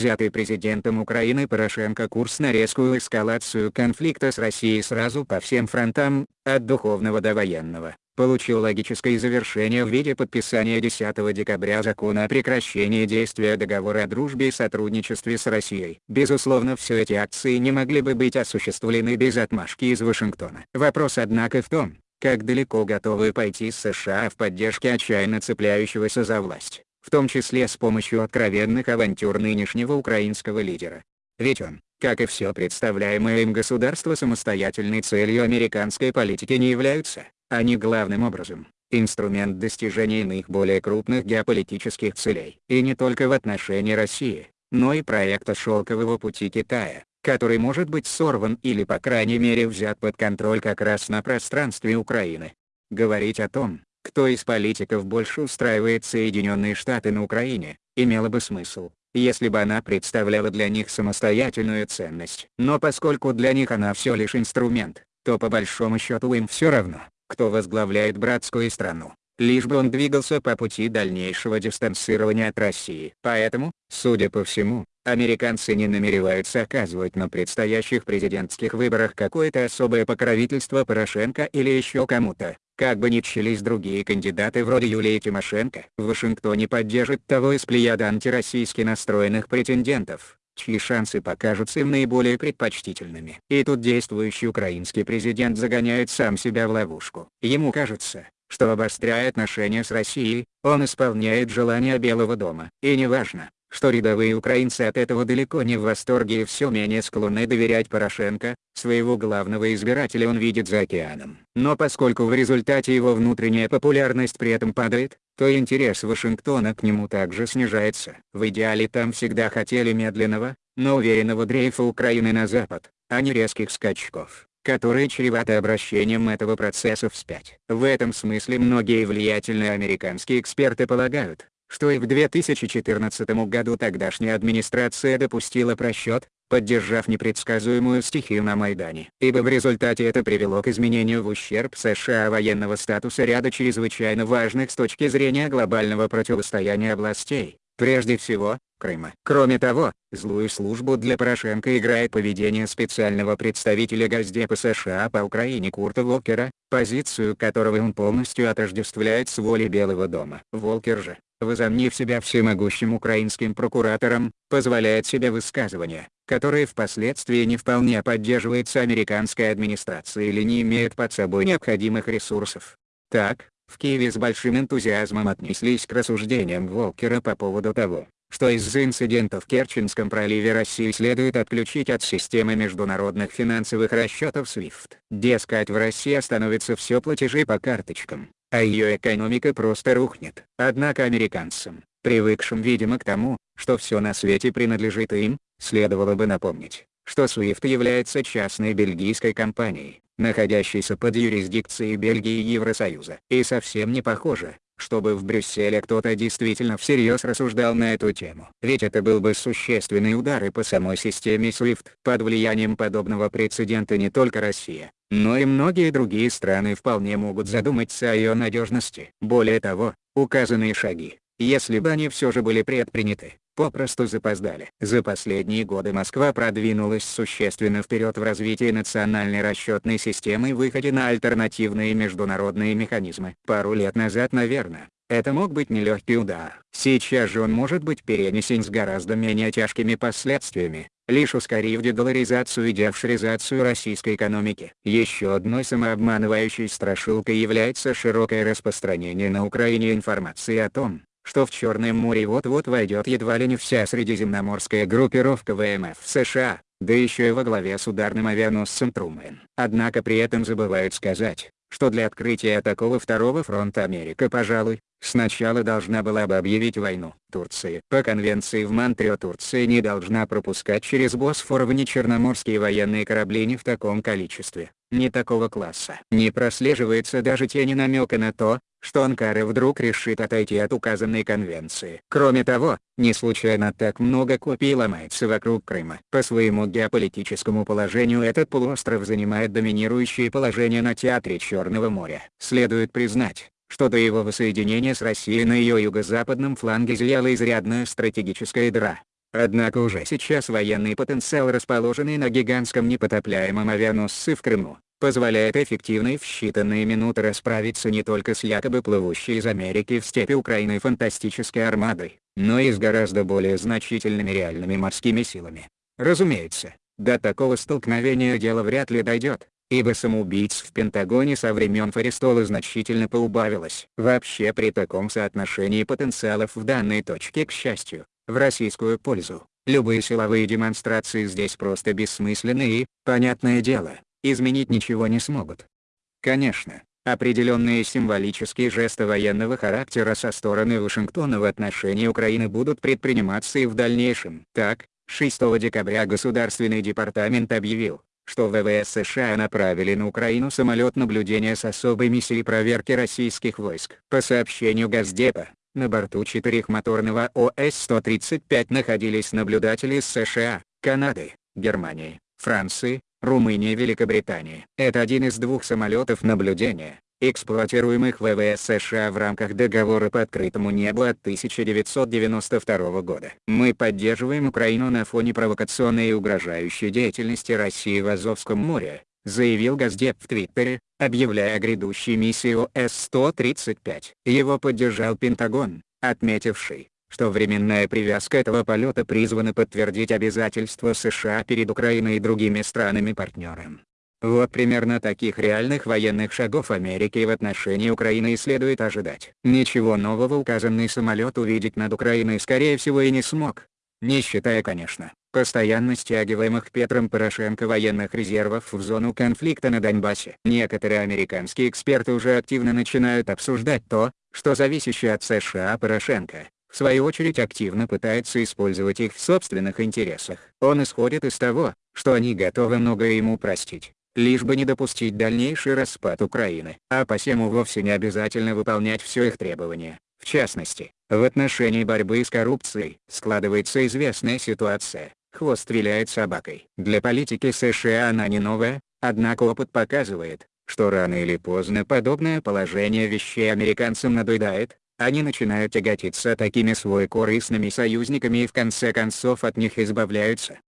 взятый президентом Украины Порошенко курс на резкую эскалацию конфликта с Россией сразу по всем фронтам, от духовного до военного, получил логическое завершение в виде подписания 10 декабря закона о прекращении действия договора о дружбе и сотрудничестве с Россией. Безусловно все эти акции не могли бы быть осуществлены без отмашки из Вашингтона. Вопрос однако в том, как далеко готовы пойти США в поддержке отчаянно цепляющегося за власть, в том числе с помощью откровенных авантюр нынешнего украинского лидера. Ведь он, как и все представляемое им государство самостоятельной целью американской политики не являются, они главным образом, инструмент достижения иных более крупных геополитических целей. И не только в отношении России, но и проекта «Шелкового пути Китая, который может быть сорван или по крайней мере взят под контроль как раз на пространстве Украины. Говорить о том, кто из политиков больше устраивает Соединенные Штаты на Украине, имело бы смысл, если бы она представляла для них самостоятельную ценность. Но поскольку для них она все лишь инструмент, то по большому счету им все равно, кто возглавляет братскую страну, лишь бы он двигался по пути дальнейшего дистанцирования от России. Поэтому, судя по всему, Американцы не намереваются оказывать на предстоящих президентских выборах какое-то особое покровительство Порошенко или еще кому-то, как бы ни чились другие кандидаты вроде Юлии Тимошенко. В Вашингтоне поддержит того из плеяда антироссийски настроенных претендентов, чьи шансы покажутся им наиболее предпочтительными. И тут действующий украинский президент загоняет сам себя в ловушку. Ему кажется, что обостряя отношения с Россией, он исполняет желания Белого дома. И неважно, что рядовые украинцы от этого далеко не в восторге и все менее склонны доверять Порошенко, своего главного избирателя он видит за океаном. Но поскольку в результате его внутренняя популярность при этом падает, то интерес Вашингтона к нему также снижается. В идеале там всегда хотели медленного, но уверенного дрейфа Украины на Запад, а не резких скачков которые чреваты обращением этого процесса вспять. В этом смысле многие влиятельные американские эксперты полагают, что и в 2014 году тогдашняя администрация допустила просчет, поддержав непредсказуемую стихию на Майдане. Ибо в результате это привело к изменению в ущерб США военного статуса ряда чрезвычайно важных с точки зрения глобального противостояния областей, прежде всего, Крыма. Кроме того, злую службу для Порошенко играет поведение специального представителя Госдепа США по Украине Курта Волкера, позицию которого он полностью отождествляет с волей Белого дома. Волкер же, возомнив себя всемогущим украинским прокуратором, позволяет себе высказывания, которые впоследствии не вполне поддерживаются американской администрацией или не имеют под собой необходимых ресурсов. Так, в Киеве с большим энтузиазмом отнеслись к рассуждениям Волкера по поводу того, что из-за инцидента в Керченском проливе России следует отключить от системы международных финансовых расчетов SWIFT. Дескать в России остановятся все платежи по карточкам, а ее экономика просто рухнет. Однако американцам, привыкшим видимо к тому, что все на свете принадлежит им, следовало бы напомнить, что SWIFT является частной бельгийской компанией, находящейся под юрисдикцией Бельгии и Евросоюза. И совсем не похоже, чтобы в Брюсселе кто-то действительно всерьез рассуждал на эту тему. Ведь это был бы существенный удар и по самой системе SWIFT. Под влиянием подобного прецедента не только Россия, но и многие другие страны вполне могут задуматься о ее надежности. Более того, указанные шаги, если бы они все же были предприняты, попросту запоздали. За последние годы Москва продвинулась существенно вперед в развитии национальной расчетной системы и выходе на альтернативные международные механизмы. Пару лет назад наверное, это мог быть нелегкий удар. Сейчас же он может быть перенесен с гораздо менее тяжкими последствиями, лишь ускорив дедоларизацию и деофшоризацию российской экономики. Еще одной самообманывающей страшилкой является широкое распространение на Украине информации о том, что в Черное море вот-вот войдет едва ли не вся средиземноморская группировка ВМФ США, да еще и во главе с ударным авианосцем Трумэн. Однако при этом забывают сказать, что для открытия такого второго фронта Америка пожалуй, сначала должна была бы объявить войну Турции. По конвенции в Монтрео Турция не должна пропускать через Босфор внечерноморские военные корабли не в таком количестве, не такого класса. Не прослеживается даже тени намека на то, что Анкара вдруг решит отойти от указанной конвенции. Кроме того, не случайно так много копий ломается вокруг Крыма. По своему геополитическому положению этот полуостров занимает доминирующее положение на театре Черного моря. Следует признать, что до его воссоединения с Россией на ее юго-западном фланге зияла изрядная стратегическая дыра. Однако уже сейчас военный потенциал расположенный на гигантском непотопляемом авианосце в Крыму, позволяет эффективно и в считанные минуты расправиться не только с якобы плывущей из Америки в степи Украины фантастической армадой, но и с гораздо более значительными реальными морскими силами. Разумеется, до такого столкновения дело вряд ли дойдет, ибо самоубийц в Пентагоне со времен Фарестола значительно поубавилось. Вообще при таком соотношении потенциалов в данной точке к счастью, в российскую пользу, любые силовые демонстрации здесь просто бессмысленны и, понятное дело, изменить ничего не смогут. Конечно, определенные символические жесты военного характера со стороны Вашингтона в отношении Украины будут предприниматься и в дальнейшем. Так, 6 декабря Государственный департамент объявил, что ВВС США направили на Украину самолет наблюдения с особой миссией проверки российских войск. По сообщению Газдепа, на борту четырехмоторного ОС-135 находились наблюдатели из США, Канады, Германии, Франции, Румынии и Великобритании. Это один из двух самолетов наблюдения, эксплуатируемых ВВС США в рамках договора по открытому небу от 1992 года. Мы поддерживаем Украину на фоне провокационной и угрожающей деятельности России в Азовском море, заявил Газдеп в Твиттере, объявляя о грядущей миссии ОС-135. Его поддержал Пентагон, отметивший, что временная привязка этого полета призвана подтвердить обязательства США перед Украиной и другими странами-партнерами. Вот примерно таких реальных военных шагов Америки в отношении Украины и следует ожидать. Ничего нового указанный самолет увидеть над Украиной скорее всего и не смог. Не считая конечно, постоянно стягиваемых Петром Порошенко военных резервов в зону конфликта на Донбассе. Некоторые американские эксперты уже активно начинают обсуждать то, что зависящий от США Порошенко, в свою очередь активно пытается использовать их в собственных интересах. Он исходит из того, что они готовы многое ему простить лишь бы не допустить дальнейший распад Украины. А посему вовсе не обязательно выполнять все их требования. В частности, в отношении борьбы с коррупцией складывается известная ситуация. Хвост виляет собакой. Для политики США она не новая, однако опыт показывает, что рано или поздно подобное положение вещей американцам надоедает, они начинают тяготиться такими свой корыстными союзниками и в конце концов от них избавляются.